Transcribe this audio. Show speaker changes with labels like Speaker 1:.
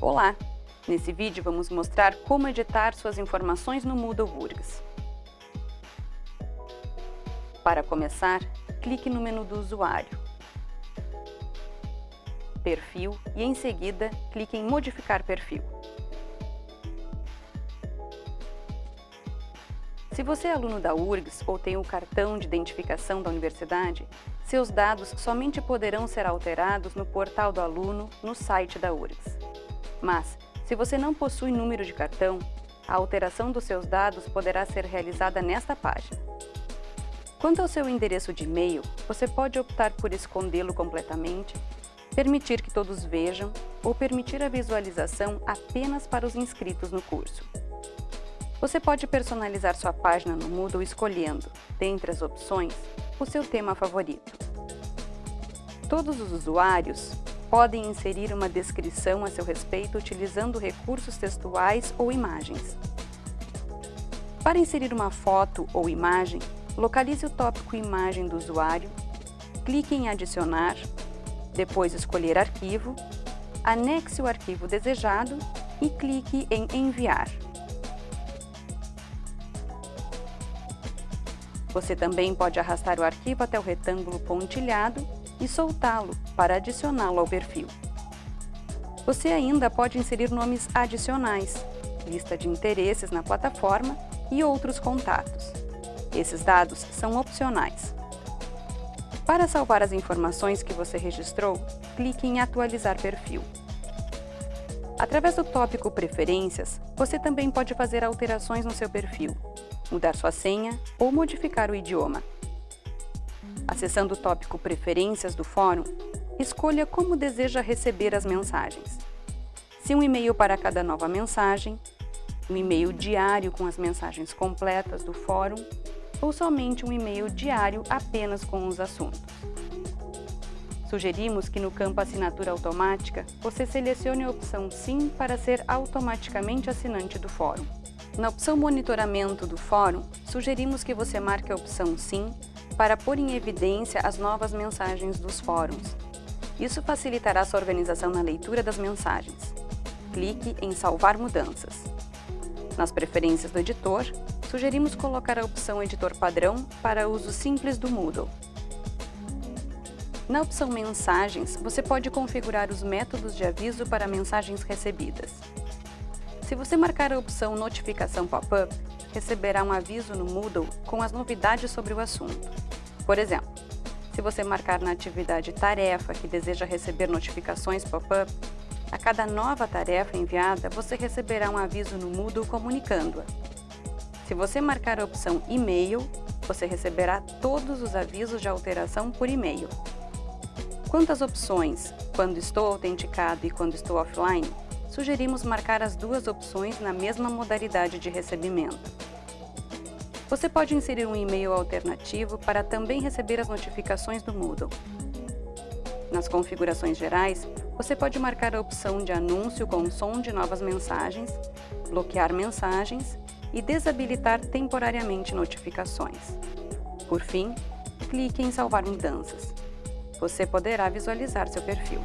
Speaker 1: Olá! Nesse vídeo vamos mostrar como editar suas informações no Moodle URGS. Para começar, clique no menu do usuário, Perfil e em seguida clique em Modificar perfil. Se você é aluno da URGS ou tem o cartão de identificação da universidade, seus dados somente poderão ser alterados no portal do aluno no site da URGS. Mas, se você não possui número de cartão, a alteração dos seus dados poderá ser realizada nesta página. Quanto ao seu endereço de e-mail, você pode optar por escondê-lo completamente, permitir que todos vejam ou permitir a visualização apenas para os inscritos no curso. Você pode personalizar sua página no Moodle escolhendo, dentre as opções, o seu tema favorito. Todos os usuários podem inserir uma descrição a seu respeito utilizando recursos textuais ou imagens. Para inserir uma foto ou imagem, localize o tópico Imagem do usuário, clique em Adicionar, depois escolher Arquivo, anexe o arquivo desejado e clique em Enviar. Você também pode arrastar o arquivo até o retângulo pontilhado e soltá-lo para adicioná-lo ao perfil. Você ainda pode inserir nomes adicionais, lista de interesses na plataforma e outros contatos. Esses dados são opcionais. Para salvar as informações que você registrou, clique em Atualizar perfil. Através do tópico Preferências, você também pode fazer alterações no seu perfil, mudar sua senha ou modificar o idioma. Acessando o tópico Preferências do fórum, escolha como deseja receber as mensagens. Se um e-mail para cada nova mensagem, um e-mail diário com as mensagens completas do fórum ou somente um e-mail diário apenas com os assuntos. Sugerimos que no campo Assinatura Automática, você selecione a opção Sim para ser automaticamente assinante do fórum. Na opção Monitoramento do fórum, sugerimos que você marque a opção Sim para pôr em evidência as novas mensagens dos fóruns. Isso facilitará sua organização na leitura das mensagens. Clique em Salvar mudanças. Nas preferências do editor, sugerimos colocar a opção Editor Padrão para uso simples do Moodle. Na opção Mensagens, você pode configurar os métodos de aviso para mensagens recebidas. Se você marcar a opção Notificação Pop-up, receberá um aviso no Moodle com as novidades sobre o assunto. Por exemplo, se você marcar na atividade Tarefa que deseja receber notificações pop-up, a cada nova tarefa enviada, você receberá um aviso no Moodle comunicando-a. Se você marcar a opção E-mail, você receberá todos os avisos de alteração por e-mail. Quanto às opções Quando estou autenticado e Quando estou offline, sugerimos marcar as duas opções na mesma modalidade de recebimento. Você pode inserir um e-mail alternativo para também receber as notificações do Moodle. Nas configurações gerais, você pode marcar a opção de anúncio com som de novas mensagens, bloquear mensagens e desabilitar temporariamente notificações. Por fim, clique em Salvar mudanças você poderá visualizar seu perfil.